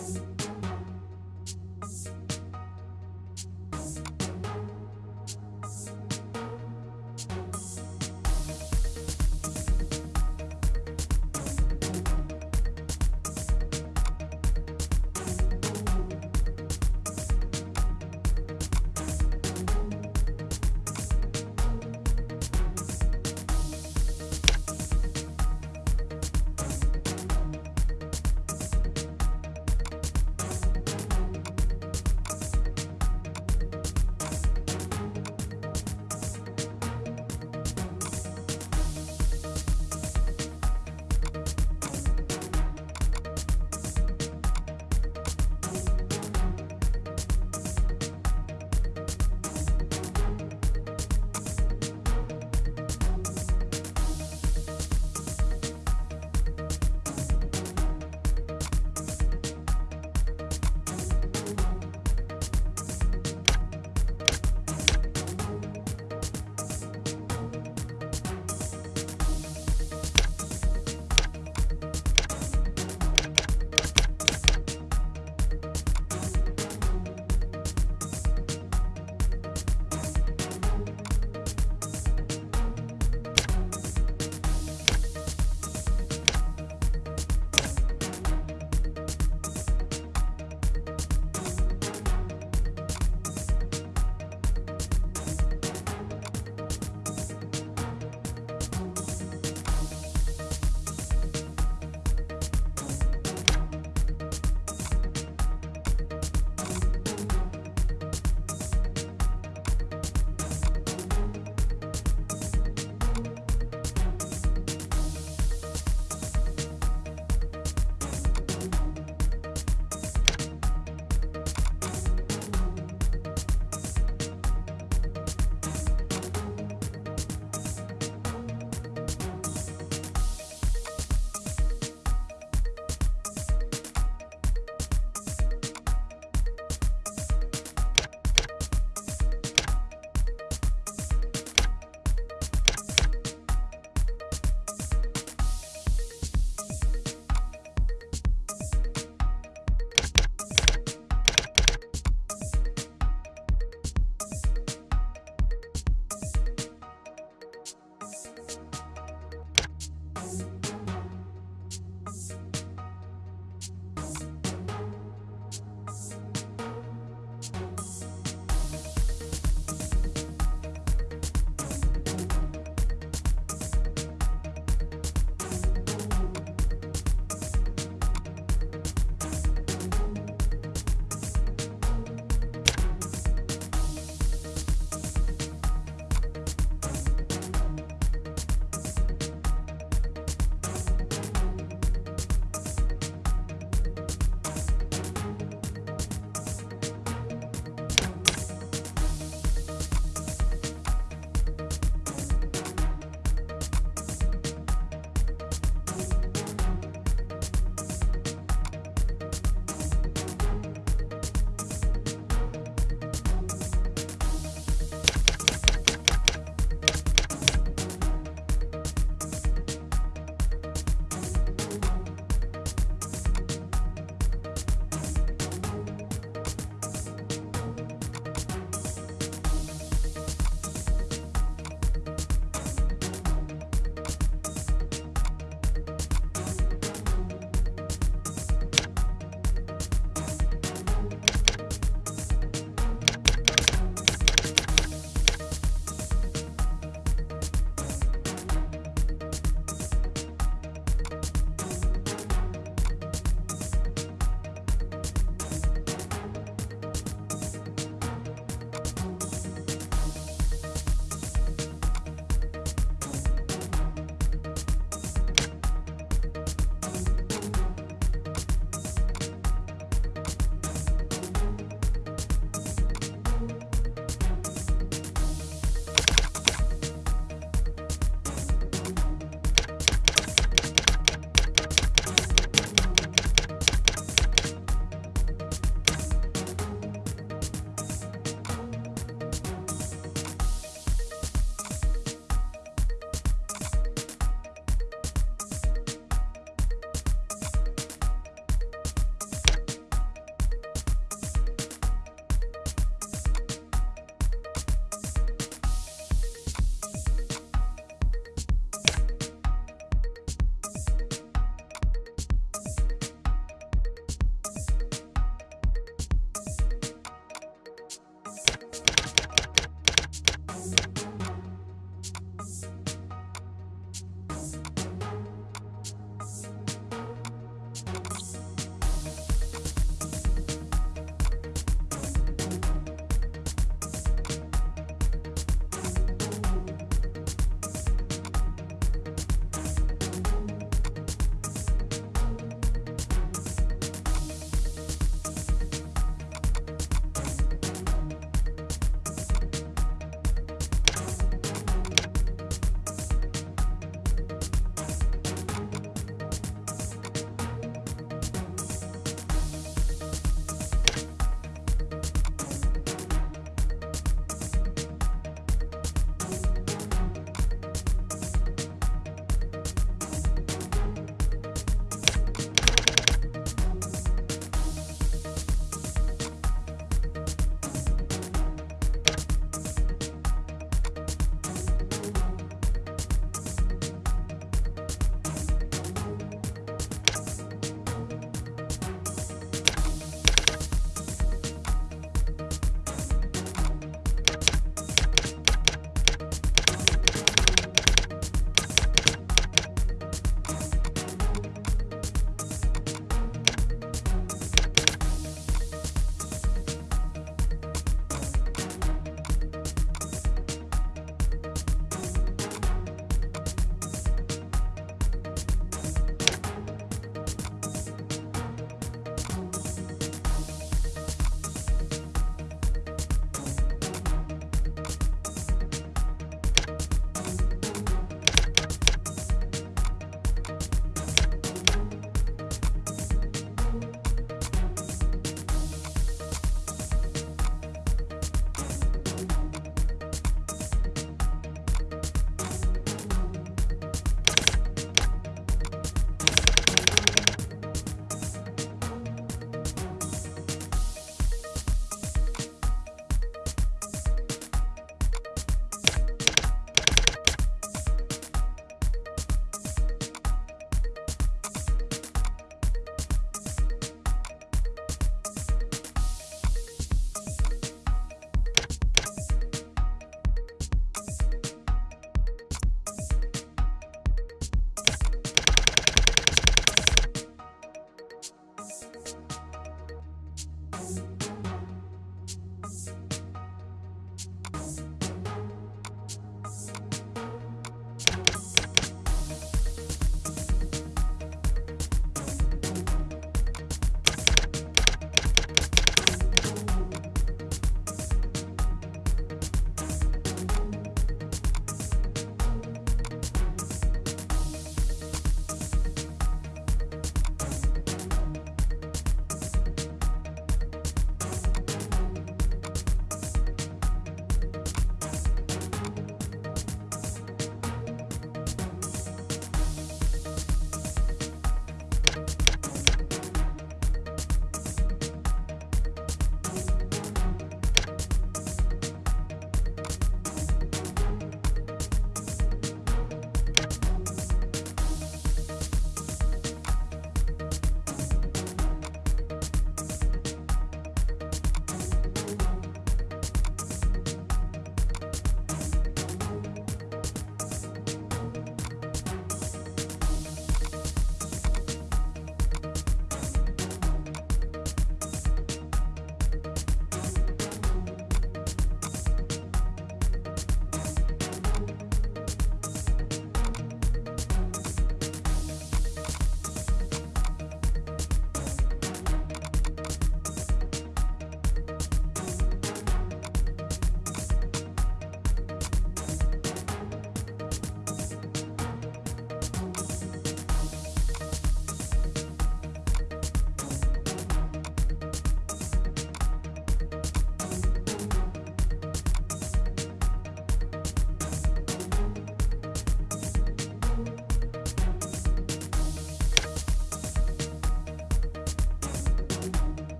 ます。